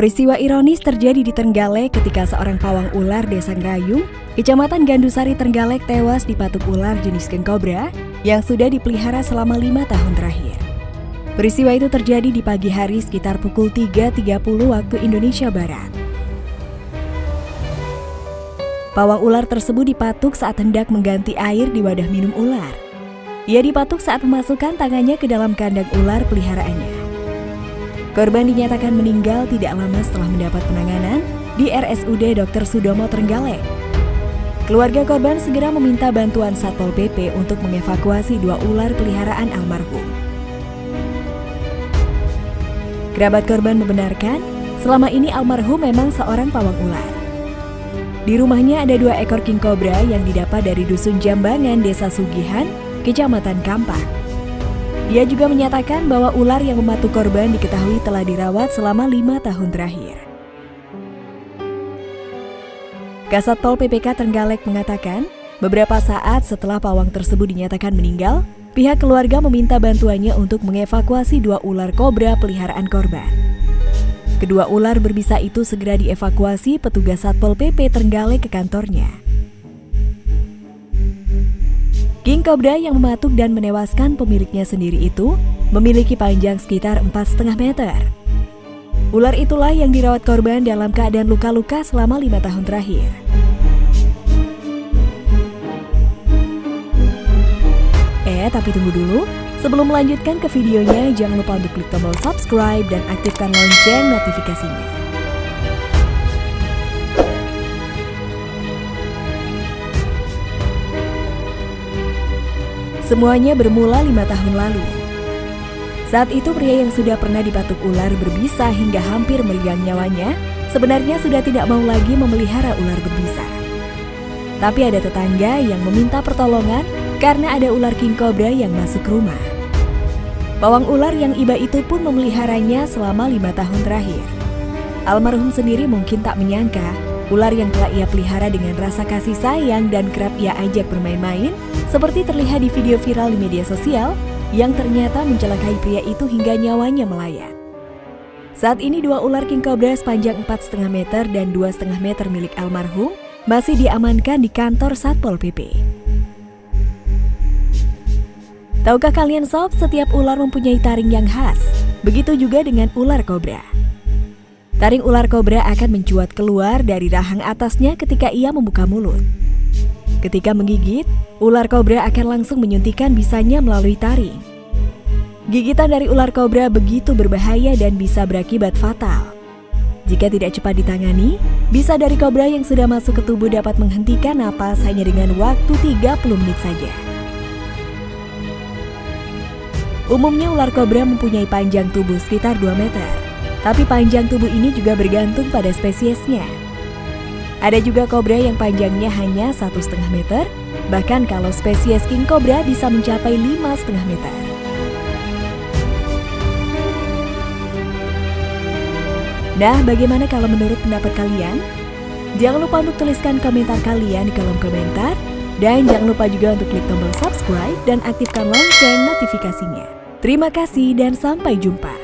Peristiwa ironis terjadi di Trenggalek ketika seorang pawang ular desa Ngrayung, kecamatan Gandusari Trenggalek tewas dipatuk ular jenis king cobra yang sudah dipelihara selama lima tahun terakhir. Peristiwa itu terjadi di pagi hari sekitar pukul 3.30 waktu Indonesia Barat. Pawang ular tersebut dipatuk saat hendak mengganti air di wadah minum ular. Ia dipatuk saat memasukkan tangannya ke dalam kandang ular peliharaannya. Korban dinyatakan meninggal tidak lama setelah mendapat penanganan di RSUD Dr. Sudomo Trenggalek. Keluarga korban segera meminta bantuan Satpol PP untuk mengevakuasi dua ular peliharaan almarhum. Kerabat korban membenarkan, selama ini almarhum memang seorang pawang ular. Di rumahnya ada dua ekor king cobra yang didapat dari dusun Jambangan, Desa Sugihan, Kecamatan Kampak. Ia juga menyatakan bahwa ular yang mematuk korban diketahui telah dirawat selama lima tahun terakhir. Kasat Pol PPK Trenggalek mengatakan, beberapa saat setelah pawang tersebut dinyatakan meninggal, pihak keluarga meminta bantuannya untuk mengevakuasi dua ular kobra peliharaan korban. Kedua ular berbisa itu segera dievakuasi petugas Satpol PP Trenggalek ke kantornya. King Cobra yang mematuk dan menewaskan pemiliknya sendiri itu memiliki panjang sekitar 4,5 meter. Ular itulah yang dirawat korban dalam keadaan luka-luka selama lima tahun terakhir. Eh, tapi tunggu dulu. Sebelum melanjutkan ke videonya, jangan lupa untuk klik tombol subscribe dan aktifkan lonceng notifikasinya. Semuanya bermula lima tahun lalu. Saat itu pria yang sudah pernah dipatuk ular berbisa hingga hampir meriang nyawanya, sebenarnya sudah tidak mau lagi memelihara ular berbisa. Tapi ada tetangga yang meminta pertolongan karena ada ular king cobra yang masuk rumah. Pawang ular yang iba itu pun memeliharanya selama lima tahun terakhir. Almarhum sendiri mungkin tak menyangka Ular yang telah ia pelihara dengan rasa kasih sayang dan kerap ia ajak bermain-main, seperti terlihat di video viral di media sosial, yang ternyata mencelakai pria itu hingga nyawanya melayang. Saat ini dua ular king cobra sepanjang 4,5 meter dan 2,5 meter milik almarhum masih diamankan di kantor Satpol PP. Tahukah kalian sob, setiap ular mempunyai taring yang khas. Begitu juga dengan ular kobra. Taring ular kobra akan mencuat keluar dari rahang atasnya ketika ia membuka mulut. Ketika menggigit, ular kobra akan langsung menyuntikkan bisanya melalui taring. Gigitan dari ular kobra begitu berbahaya dan bisa berakibat fatal. Jika tidak cepat ditangani, bisa dari kobra yang sudah masuk ke tubuh dapat menghentikan napas hanya dengan waktu 30 menit saja. Umumnya ular kobra mempunyai panjang tubuh sekitar 2 meter. Tapi panjang tubuh ini juga bergantung pada spesiesnya. Ada juga kobra yang panjangnya hanya satu setengah meter, bahkan kalau spesies king cobra bisa mencapai lima setengah meter. Nah, bagaimana kalau menurut pendapat kalian? Jangan lupa untuk tuliskan komentar kalian di kolom komentar. Dan jangan lupa juga untuk klik tombol subscribe dan aktifkan lonceng notifikasinya. Terima kasih dan sampai jumpa.